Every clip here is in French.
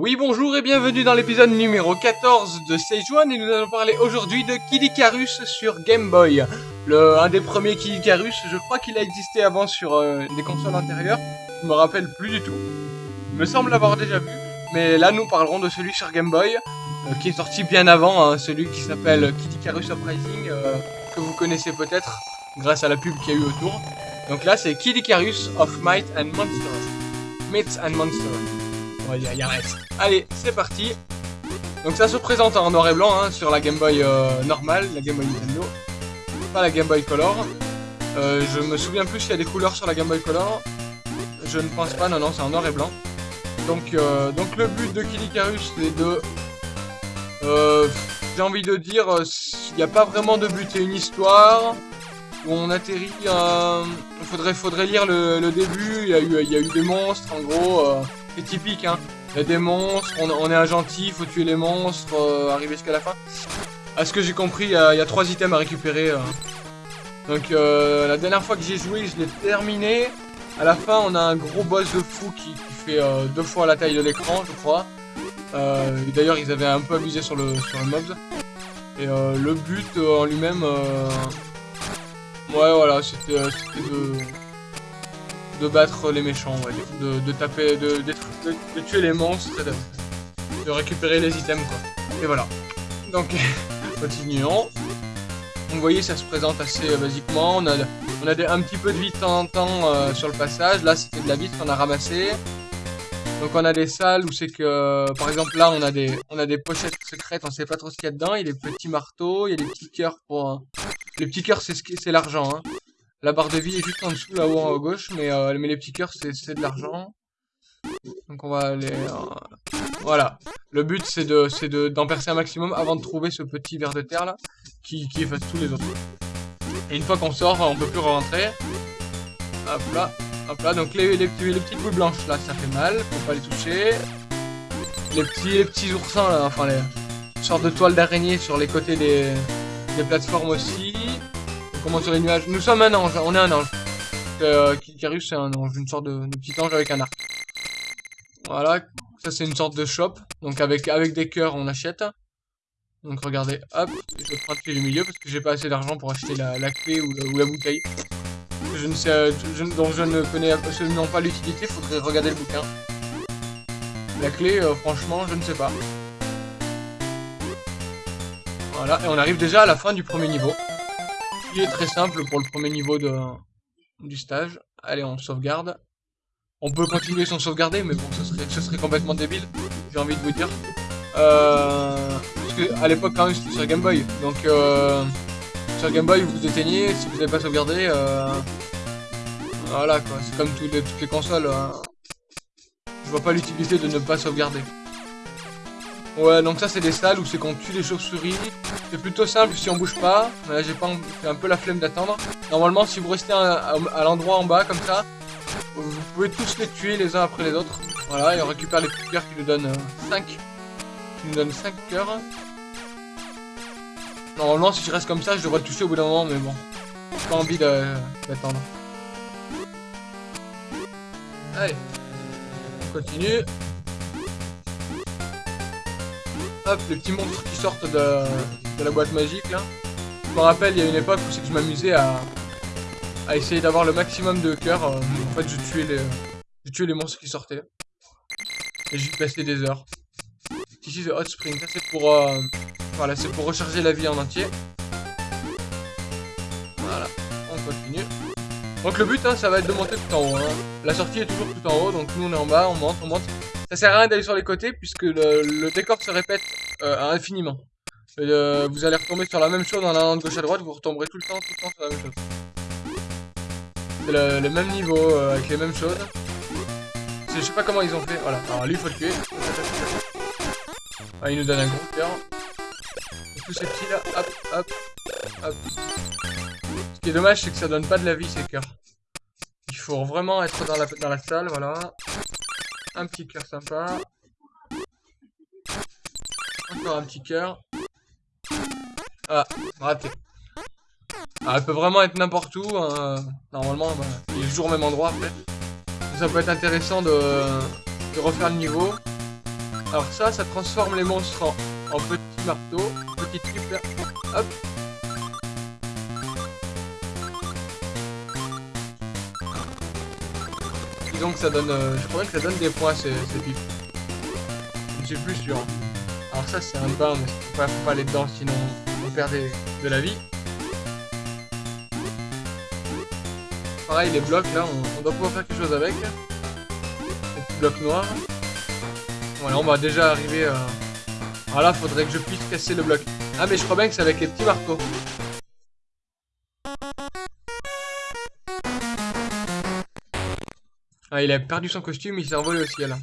Oui, bonjour et bienvenue dans l'épisode numéro 14 de One et nous allons parler aujourd'hui de Kid Icarus sur Game Boy. Le, un des premiers Kid Icarus, je crois qu'il a existé avant sur euh, des consoles antérieures, je me rappelle plus du tout. Il me semble l'avoir déjà vu, mais là nous parlerons de celui sur Game Boy, euh, qui est sorti bien avant, hein, celui qui s'appelle Kid Icarus Uprising, euh, que vous connaissez peut-être grâce à la pub qu'il y a eu autour. Donc là c'est Kid Icarus of Might and Monsters. Myths and Monsters. Allez, c'est parti. Donc ça se présente en noir et blanc hein, sur la Game Boy euh, normale, la Game Boy Nintendo. Pas la Game Boy Color. Euh, je me souviens plus s'il y a des couleurs sur la Game Boy Color. Je ne pense pas, non, non, c'est en noir et blanc. Donc, euh, le but de Kid Icarus, c'est de... J'ai envie de dire, il n'y a pas vraiment de but, c'est une histoire où on atterrit... Euh, faudrait, lire le, début, il il y a eu des monstres, en gros... Euh, typique, hein. Il y a des monstres, on, est un gentil, faut tuer les monstres, euh, arriver jusqu'à la fin. À ce que j'ai compris, il y, a, trois items à récupérer. Euh. Donc euh, la dernière fois que j'ai joué, je l'ai terminé. À la fin, on a un gros boss de fou qui, fait deux fois la taille de l'écran, je crois. D'ailleurs, ils avaient un peu abusé sur le, sur le mobs. Et le but en lui-même... Ouais, voilà, c'était de de battre les méchants, de, taper, de, tuer les monstres de, récupérer les items quoi. Et voilà. Donc continuons. Vous voyez ça se présente assez euh, basiquement, on a, un petit peu de vie de temps en temps euh, sur le passage, là c'était de la vitre qu'on a ramassé. Donc on a des salles où c'est que, par exemple là on a des on a des pochettes secrètes, on sait pas trop ce qu'il y a dedans, il y a des petits marteaux, il y a des petits cœurs pour... Les petits cœurs c'est l'argent, hein. La barre de vie est juste en dessous, là-haut à gauche, mais, euh, mais les petits cœurs, c'est de l'argent. Donc on va aller... Euh, voilà. Le but, c'est de d'en percer un maximum avant de trouver ce petit ver de terre, là, qui, qui efface tous les autres. Et une fois qu'on sort, on peut plus rentrer. Hop là, hop là. Donc les, les, les petites boules blanches, là, ça fait mal. Faut pas les toucher. Les petits, les petits oursins, là, enfin les sortes de toiles d'araignée sur les côtés des, des plateformes aussi Nous sommes un ange, on est un ange. Euh, Kikarus c'est un ange, une sorte de, petit ange avec un arc. Voilà, ça c'est une sorte de shop. Donc avec, des cœurs on achète. Donc regardez, hop, je prends le du milieu parce que j'ai pas assez d'argent pour acheter la, la clé ou la, ou la, bouteille. Je ne sais, je, donc je ne connais absolument pas l'utilité, faudrait regarder le bouquin. La clé, euh, franchement, je ne sais pas. Voilà, et on arrive déjà à la fin du premier niveau très simple pour le premier niveau de, du stage. Allez, on sauvegarde. On peut continuer sans sauvegarder, mais bon, ce serait, ce serait complètement débile, j'ai envie de vous dire. Euh, parce que à l'époque, quand même, c'était sur Game Boy. Donc, euh, sur Game Boy, vous éteignez, si vous n'avez pas sauvegardé, euh, voilà quoi, c'est comme toutes les, toutes les consoles. Hein. Je vois pas l'utilité de ne pas sauvegarder. Ouais, donc ça c'est des salles où c'est qu'on tue les chauves-souris. C'est plutôt simple si on bouge pas. Là j'ai pas un peu la flemme d'attendre. Normalement si vous restez à, l'endroit en bas comme ça, vous pouvez tous les tuer les uns après les autres. Voilà, et on récupère les petits cœurs qui nous donnent 5. Euh, qui nous donnent 5 cœurs. Normalement si je reste comme ça, je devrais toucher au bout d'un moment, mais bon. J'ai pas envie d'attendre. Allez. On continue. Hop, les petits monstres qui sortent de, la boîte magique là. Je me rappelle, il y a une époque où c'est que je m'amusais à, à essayer d'avoir le maximum de cœurs. Euh, en fait, je tuais les, les monstres qui sortaient. Et j'y passais des heures. Ici, c'est Hot Spring. Ça, c'est pour, euh, voilà, c'est pour recharger la vie en entier. Donc le but, hein, ça va être de monter tout en haut. Hein. La sortie est toujours tout en haut, donc nous on est en bas, on monte, on monte. Ça sert à rien d'aller sur les côtés puisque le, décor se répète euh, infiniment. Euh, vous allez retomber sur la même chose en allant de gauche à droite, vous retomberez tout le temps, tout le temps sur la même chose. C'est le, même niveau, euh, avec les mêmes choses. Je sais pas comment ils ont fait, voilà. Alors lui, faut le tuer. Ah, il nous donne un gros cœur. Tous ces petits là, hop, hop, hop. Qui est dommage, c'est que ça donne pas de la vie, ces cœurs. Il faut vraiment être dans la, dans la salle, voilà. Un petit cœur sympa. Encore un petit cœur. Ah, raté. Ah, elle peut vraiment être n'importe où. Hein. Normalement, bah, il est toujours au même endroit. Ça peut être intéressant de, refaire le niveau. Alors ça, ça transforme les monstres en, en petits marteaux, petites super... Hop Que ça donne... Euh, je crois que ça donne des points ces, ces pipes. Je suis plus sûr. Alors ça c'est un bain, mais faut pas, faut pas aller dedans sinon on perd de la vie. Pareil les blocs là, on, doit pouvoir faire quelque chose avec. Les petits blocs noirs. Voilà, on va déjà arriver à... Alors là, faudrait que je puisse casser le bloc. Ah mais je crois bien que c'est avec les petits marteaux. Ah, il a perdu son costume, il s'est envolé au ciel.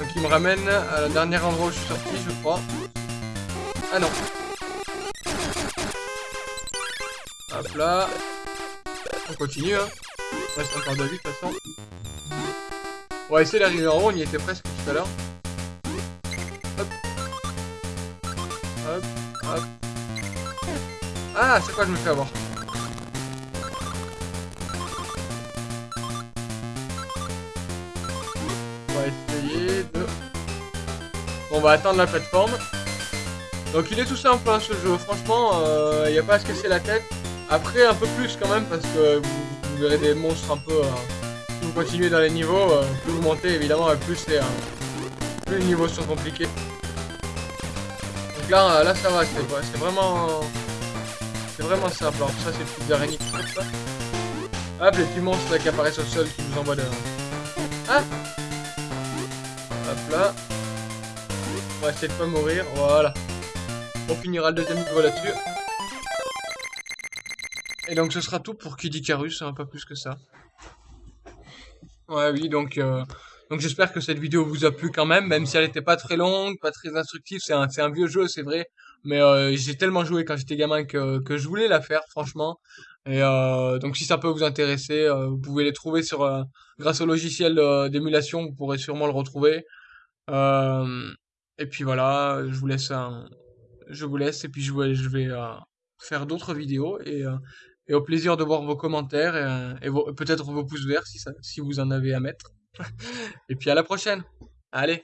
Donc il me ramène à la dernière endroit où je suis sorti, je crois. Ah non. Hop là. On continue, hein. Il reste encore de vie, de toute façon. On va essayer d'arriver en haut, on y était presque tout à l'heure. Hop. Hop. Hop. Ah, c'est quoi je me fais avoir? On va atteindre la plateforme. Donc il est tout simple hein, ce jeu, franchement, il euh, n'y a pas à se casser la tête. Après un peu plus quand même parce que vous, verrez des monstres un peu... Si vous continuez dans les niveaux, euh, plus vous montez évidemment, plus, c'est, plus les niveaux sont compliqués. Donc là, là ça va, c'est vraiment... C'est vraiment simple. Alors ça c'est le petites araignées ça. Hop, les petits monstres qui apparaissent au sol qui nous envoient de... Ah Hop là. Va essayer pas mourir. Voilà. On finira le deuxième niveau là-dessus. Et donc ce sera tout pour Kid Icarus, hein, pas plus que ça. Ouais, oui, donc, euh, donc j'espère que cette vidéo vous a plu quand même, même si elle n'était pas très longue, pas très instructive. C'est un, un vieux jeu, c'est vrai. Mais euh, j'ai tellement joué quand j'étais gamin que, que je voulais la faire, franchement. Et euh, donc si ça peut vous intéresser, vous pouvez les trouver sur grâce au logiciel d'émulation, vous pourrez sûrement le retrouver. Euh, et puis voilà, je vous laisse je vous laisse et puis je vais, euh, faire d'autres vidéos et, euh, et au plaisir de voir vos commentaires et, et peut-être vos pouces verts si vous en avez à mettre. et puis à la prochaine. Allez.